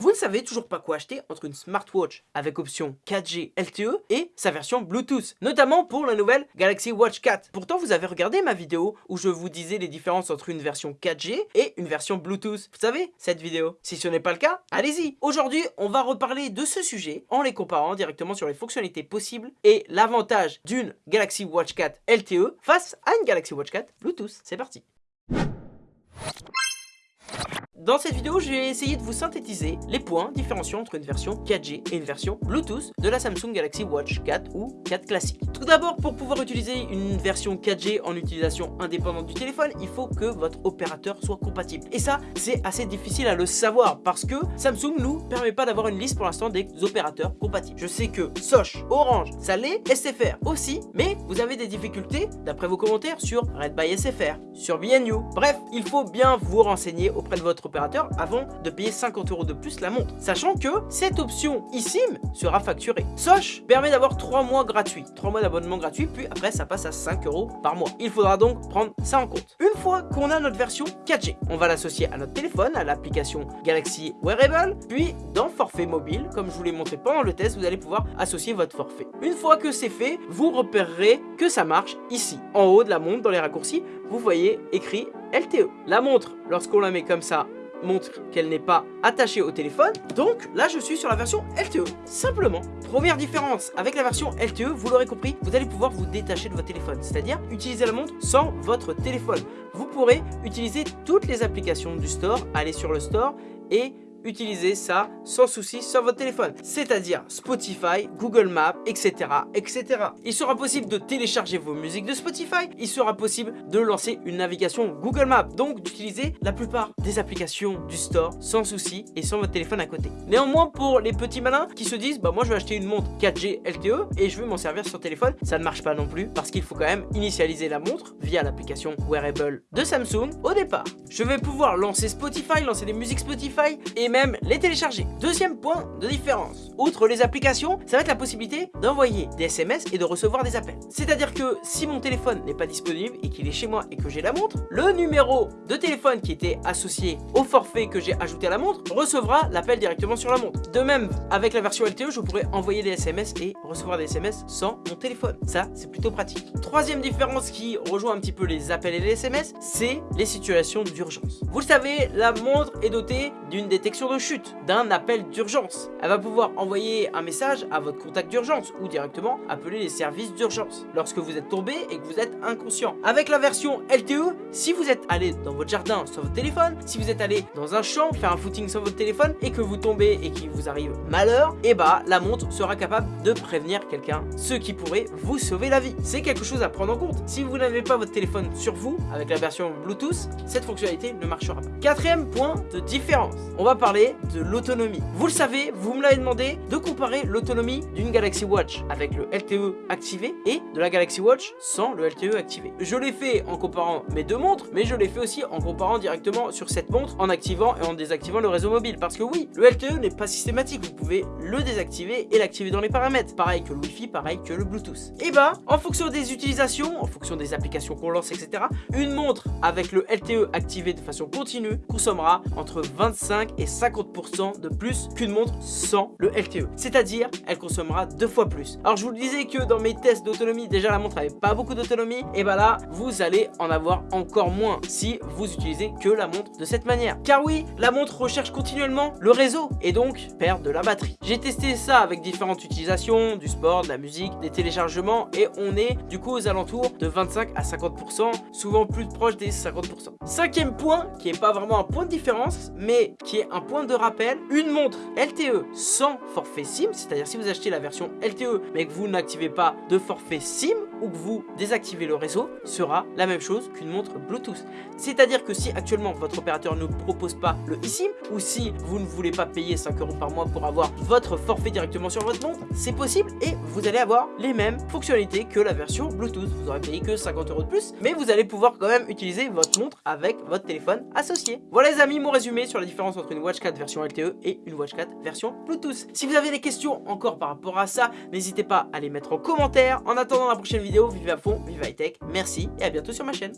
Vous ne savez toujours pas quoi acheter entre une smartwatch avec option 4G LTE et sa version Bluetooth, notamment pour la nouvelle Galaxy Watch 4. Pourtant, vous avez regardé ma vidéo où je vous disais les différences entre une version 4G et une version Bluetooth. Vous savez, cette vidéo. Si ce n'est pas le cas, allez-y. Aujourd'hui, on va reparler de ce sujet en les comparant directement sur les fonctionnalités possibles et l'avantage d'une Galaxy Watch 4 LTE face à une Galaxy Watch 4 Bluetooth. C'est parti. Dans cette vidéo, je vais essayer de vous synthétiser les points différenciants entre une version 4G et une version Bluetooth de la Samsung Galaxy Watch 4 ou 4 classique. D'abord, pour pouvoir utiliser une version 4G en utilisation indépendante du téléphone, il faut que votre opérateur soit compatible. Et ça, c'est assez difficile à le savoir parce que Samsung nous permet pas d'avoir une liste pour l'instant des opérateurs compatibles. Je sais que Soch, Orange, ça l'est, SFR aussi, mais vous avez des difficultés d'après vos commentaires sur Red by SFR, sur BNU. Bref, il faut bien vous renseigner auprès de votre opérateur avant de payer 50 euros de plus la montre. Sachant que cette option eSIM sera facturée. Soch permet d'avoir 3 mois gratuits, 3 mois d'abonnement gratuit, puis après ça passe à 5 euros par mois. Il faudra donc prendre ça en compte. Une fois qu'on a notre version 4G, on va l'associer à notre téléphone, à l'application Galaxy Wearable, puis dans forfait mobile, comme je vous l'ai montré pendant le test, vous allez pouvoir associer votre forfait. Une fois que c'est fait, vous repérerez que ça marche ici. En haut de la montre, dans les raccourcis, vous voyez écrit LTE. La montre, lorsqu'on la met comme ça montre qu'elle n'est pas attachée au téléphone. Donc là, je suis sur la version LTE, simplement. Première différence avec la version LTE, vous l'aurez compris, vous allez pouvoir vous détacher de votre téléphone, c'est-à-dire utiliser la montre sans votre téléphone. Vous pourrez utiliser toutes les applications du store, aller sur le store et utilisez ça sans souci sur votre téléphone, c'est-à-dire Spotify, Google Maps, etc., etc. Il sera possible de télécharger vos musiques de Spotify, il sera possible de lancer une navigation Google Maps, donc d'utiliser la plupart des applications du store sans souci et sans votre téléphone à côté. Néanmoins, pour les petits malins qui se disent, bah moi je vais acheter une montre 4G LTE et je veux m'en servir sur téléphone, ça ne marche pas non plus parce qu'il faut quand même initialiser la montre via l'application Wearable de Samsung au départ. Je vais pouvoir lancer Spotify, lancer des musiques Spotify et même les télécharger. Deuxième point de différence, outre les applications, ça va être la possibilité d'envoyer des SMS et de recevoir des appels. C'est-à-dire que si mon téléphone n'est pas disponible et qu'il est chez moi et que j'ai la montre, le numéro de téléphone qui était associé au forfait que j'ai ajouté à la montre recevra l'appel directement sur la montre. De même, avec la version LTE, je pourrais envoyer des SMS et recevoir des SMS sans mon téléphone. Ça, c'est plutôt pratique. Troisième différence qui rejoint un petit peu les appels et les SMS, c'est les situations d'urgence. Vous le savez, la montre est dotée d'une détection de chute, d'un appel d'urgence. Elle va pouvoir envoyer un message à votre contact d'urgence ou directement appeler les services d'urgence lorsque vous êtes tombé et que vous êtes inconscient. Avec la version LTE, si vous êtes allé dans votre jardin sur votre téléphone, si vous êtes allé dans un champ faire un footing sur votre téléphone et que vous tombez et qu'il vous arrive malheur, et eh bah la montre sera capable de prévenir quelqu'un, ce qui pourrait vous sauver la vie. C'est quelque chose à prendre en compte. Si vous n'avez pas votre téléphone sur vous, avec la version Bluetooth, cette fonctionnalité ne marchera pas. Quatrième point de différence, on va parler de l'autonomie. Vous le savez, vous me l'avez demandé de comparer l'autonomie d'une Galaxy Watch avec le LTE activé et de la Galaxy Watch sans le LTE activé. Je l'ai fait en comparant mes deux montres, mais je l'ai fait aussi en comparant directement sur cette montre en activant et en désactivant le réseau mobile. Parce que oui, le LTE n'est pas systématique, vous pouvez le désactiver et l'activer dans les paramètres. Pareil que le Wi-Fi, pareil que le Bluetooth. Et bah, en fonction des utilisations, en fonction des applications qu'on lance, etc., une montre avec le LTE activé de façon continue consommera entre 25 et 50% de plus qu'une montre sans le LTE. C'est-à-dire, elle consommera deux fois plus. Alors je vous le disais que dans mes tests d'autonomie, déjà la montre avait pas beaucoup d'autonomie. Et bah là, vous allez en avoir encore moins si vous utilisez que la montre de cette manière. Car oui, la montre recherche continuellement le réseau et donc perd de la batterie. J'ai testé ça avec différentes utilisations, du sport, de la musique, des téléchargements et on est du coup aux alentours de 25 à 50%, souvent plus proche des 50%. Cinquième point, qui est pas vraiment un point de différence, mais qui est un point de rappel, une montre LTE sans forfait SIM, c'est-à-dire si vous achetez la version LTE mais que vous n'activez pas de forfait SIM, ou que vous désactivez le réseau sera la même chose qu'une montre Bluetooth. C'est-à-dire que si actuellement votre opérateur ne propose pas le eSIM ou si vous ne voulez pas payer 5 euros par mois pour avoir votre forfait directement sur votre montre, c'est possible et vous allez avoir les mêmes fonctionnalités que la version Bluetooth. Vous aurez payé que 50 euros de plus, mais vous allez pouvoir quand même utiliser votre montre avec votre téléphone associé. Voilà les amis mon résumé sur la différence entre une Watch 4 version LTE et une Watch 4 version Bluetooth. Si vous avez des questions encore par rapport à ça, n'hésitez pas à les mettre en commentaire. En attendant la prochaine vidéo, vive à fond, vive high tech, merci et à bientôt sur ma chaîne.